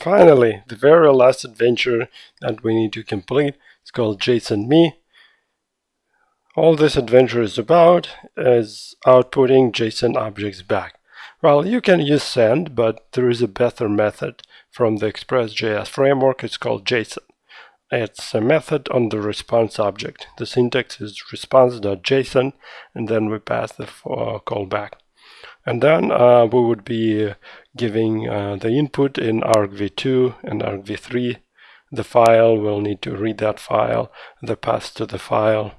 Finally, the very last adventure that we need to complete is called JSON Me. All this adventure is about is outputting JSON objects back. Well, you can use send, but there is a better method from the Express.js framework. It's called JSON. It's a method on the response object. The syntax is response.json, and then we pass the uh, callback. And then uh, we would be giving uh, the input in argv2 and argv3. The file will need to read that file. The path to the file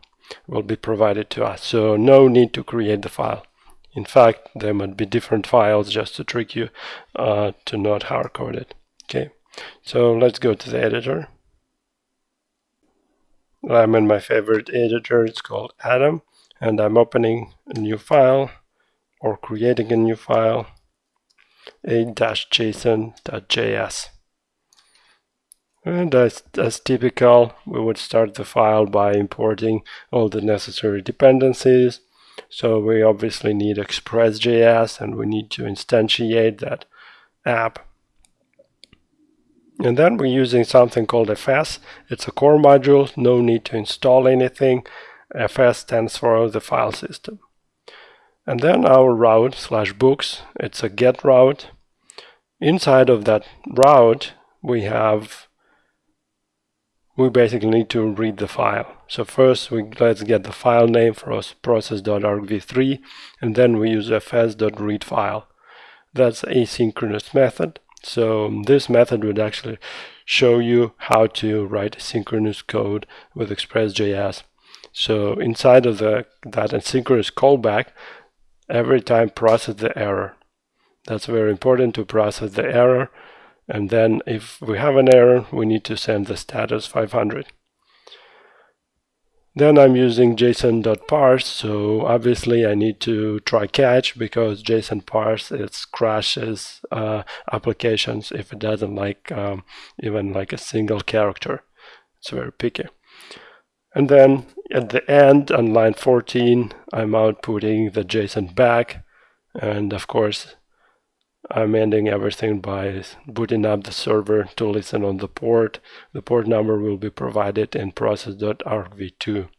will be provided to us. So no need to create the file. In fact, there might be different files just to trick you uh, to not hard code it. Okay, so let's go to the editor. I'm in my favorite editor, it's called Atom, and I'm opening a new file or creating a new file, a-json.js. And as, as typical, we would start the file by importing all the necessary dependencies. So we obviously need Express.js and we need to instantiate that app. And then we're using something called FS. It's a core module, no need to install anything. FS stands for the file system. And then our route slash books, it's a get route. Inside of that route, we have, we basically need to read the file. So first, we let's get the file name for us, process.argv3, and then we use fs.read file. That's asynchronous method. So this method would actually show you how to write synchronous code with Express.js. So inside of the that asynchronous callback, every time process the error. That's very important to process the error. And then if we have an error, we need to send the status 500. Then I'm using json.parse, so obviously I need to try catch because JSON parse it crashes uh, applications if it doesn't like um, even like a single character. It's very picky. And then at the end on line 14, I'm outputting the JSON back. And of course, I'm ending everything by booting up the server to listen on the port. The port number will be provided in process.argv2.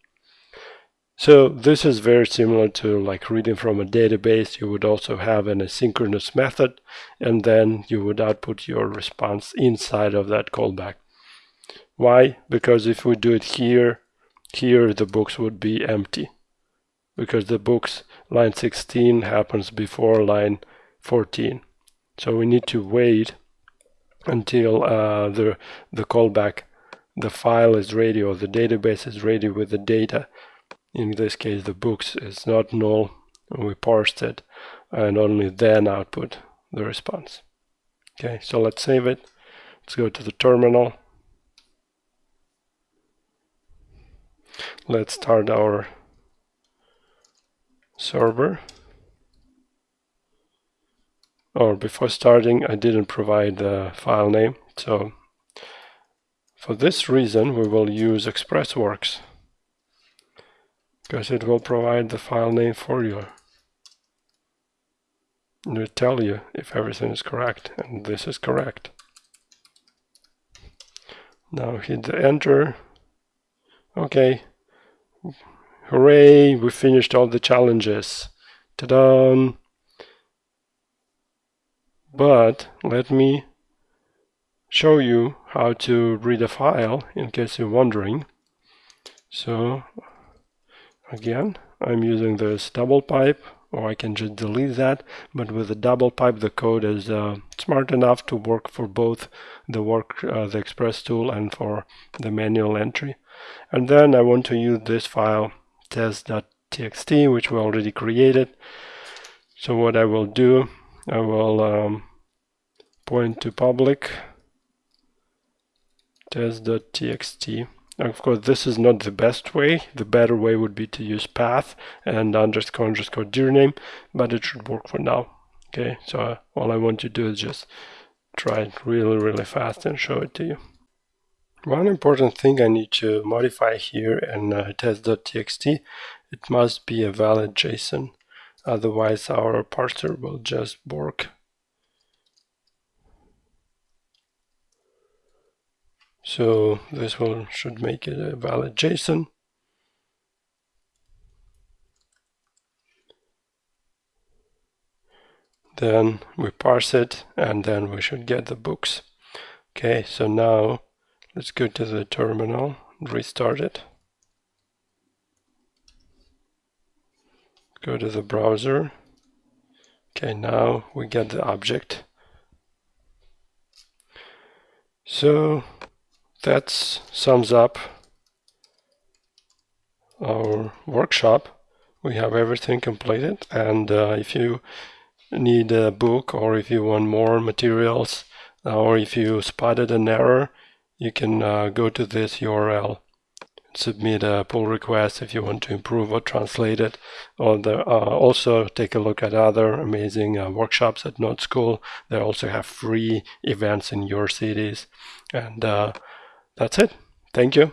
So this is very similar to like reading from a database. You would also have an asynchronous method, and then you would output your response inside of that callback. Why? Because if we do it here, here the books would be empty because the books line 16 happens before line 14. So we need to wait until uh, the, the callback, the file is ready or the database is ready with the data. In this case, the books is not null. We parsed it and only then output the response. Okay, so let's save it. Let's go to the terminal. Let's start our server. Or before starting, I didn't provide the file name. So for this reason, we will use ExpressWorks because it will provide the file name for you. It will tell you if everything is correct, and this is correct. Now hit the enter. Okay, Hooray, we finished all the challenges. Ta-da! But let me show you how to read a file in case you're wondering. So again, I'm using this double pipe or I can just delete that but with the double pipe the code is uh, smart enough to work for both the work uh, the express tool and for the manual entry and then I want to use this file test.txt which we already created. So what I will do I will um, point to public test.txt of course this is not the best way. The better way would be to use path and underscore underscore dir name but it should work for now. Okay so all I want to do is just try it really really fast and show it to you one important thing I need to modify here in uh, test.txt, it must be a valid JSON, otherwise our parser will just work. So this will should make it a valid JSON. Then we parse it and then we should get the books. Okay, so now let's go to the terminal, restart it. Go to the browser. Okay, now we get the object. So that sums up our workshop. We have everything completed and uh, if you need a book or if you want more materials or if you spotted an error, you can uh, go to this URL submit a pull request if you want to improve or translate it. Or the, uh, also take a look at other amazing uh, workshops at Node School. They also have free events in your cities. And uh, that's it. Thank you.